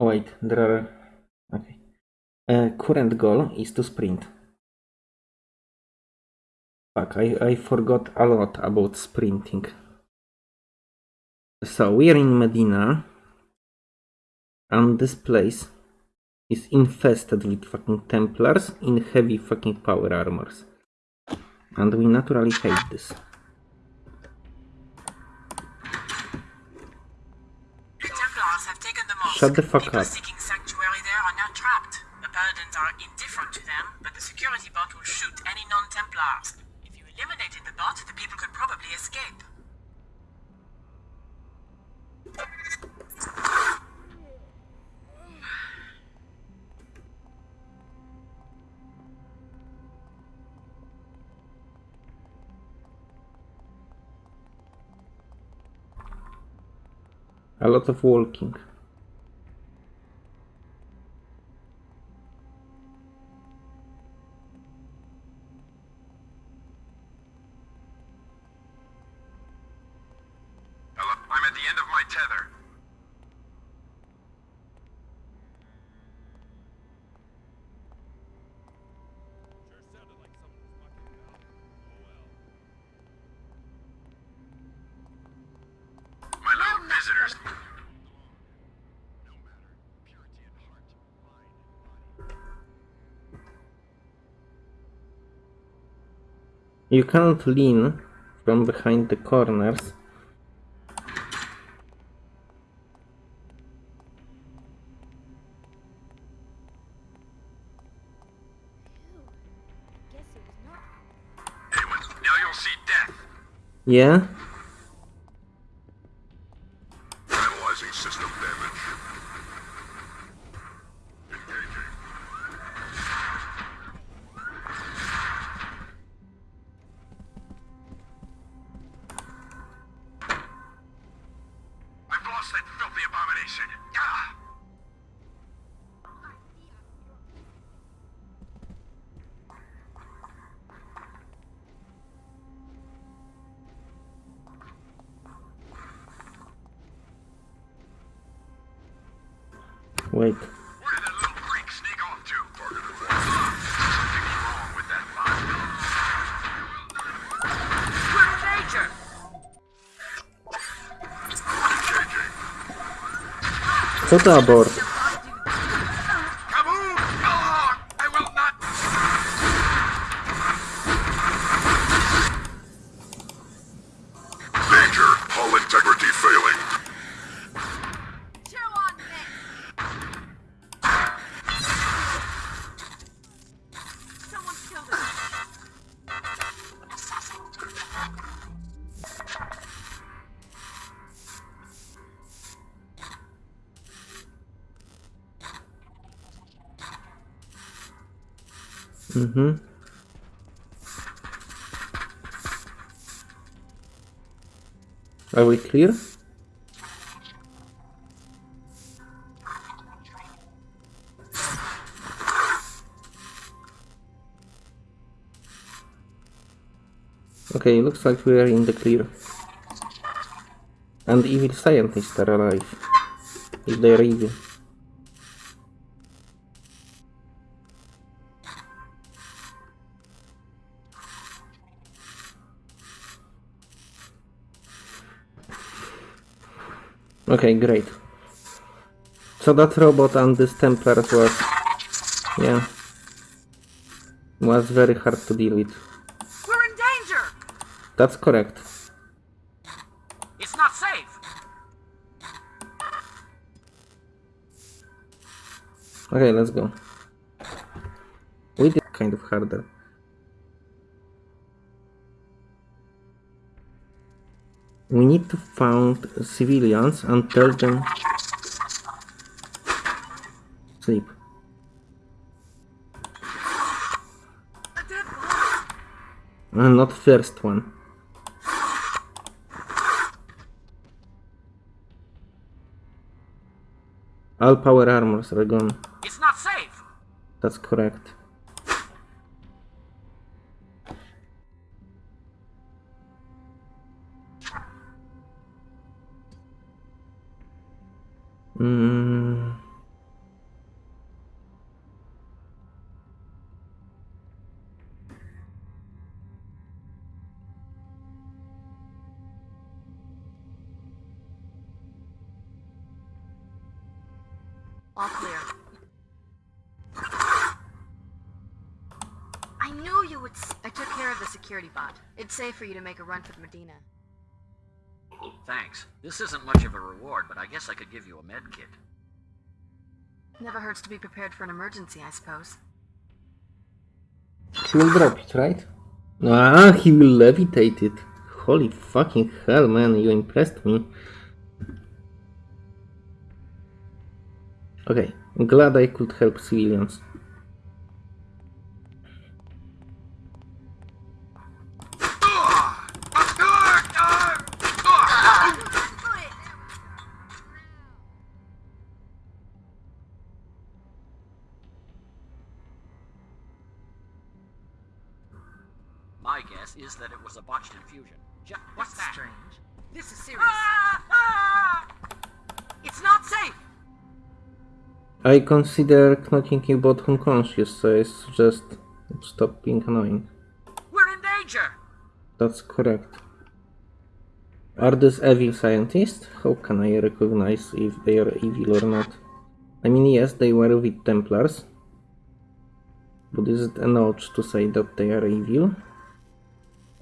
Wait, there are. Okay. Uh, current goal is to sprint. Fuck, I, I forgot a lot about sprinting. So we are in Medina. And this place is infested with fucking Templars in heavy fucking power armors. And we naturally hate this. The Templars have taken the mosque. Shut the fuck People up. seeking sanctuary there are now trapped. The Paladins are indifferent to them, but the security bot will shoot any non-Templars. If you eliminated the bot, the people could probably escape. A lot of walking. Body. You cannot lean from behind the corners. Yeah? Engaging. Co to abort? Mm-hmm. Are we clear? Okay, looks like we are in the clear. And evil scientists are alive. If they are evil. Okay, great. So that robot and this Templar was... Yeah. Was very hard to deal with. We're in danger! That's correct. It's not safe! Okay, let's go. We did kind of harder. We need to find civilians and tell them sleep. A dead body! Uh, not first one. All power armors are gone. It's not safe! That's correct. Mm. All clear. I knew you would. I took care of the security bot. It's safe for you to make a run for the Medina. Thanks. This isn't much of a reward, but I guess I could give you a med kit. Never hurts to be prepared for an emergency, I suppose. He will drop it, right? Ah, he will levitate it. Holy fucking hell, man, you impressed me. Okay, I'm glad I could help civilians. My guess is that it was a botched infusion. Ju- what's That's that? strange. This is ah, serious. Ah! It's not safe! I consider knocking you both unconscious, so I suggest stop being annoying. We're in danger! That's correct. Are these evil scientists? How can I recognize if they are evil or not? I mean, yes, they were with Templars. But is it enough to say that they are evil?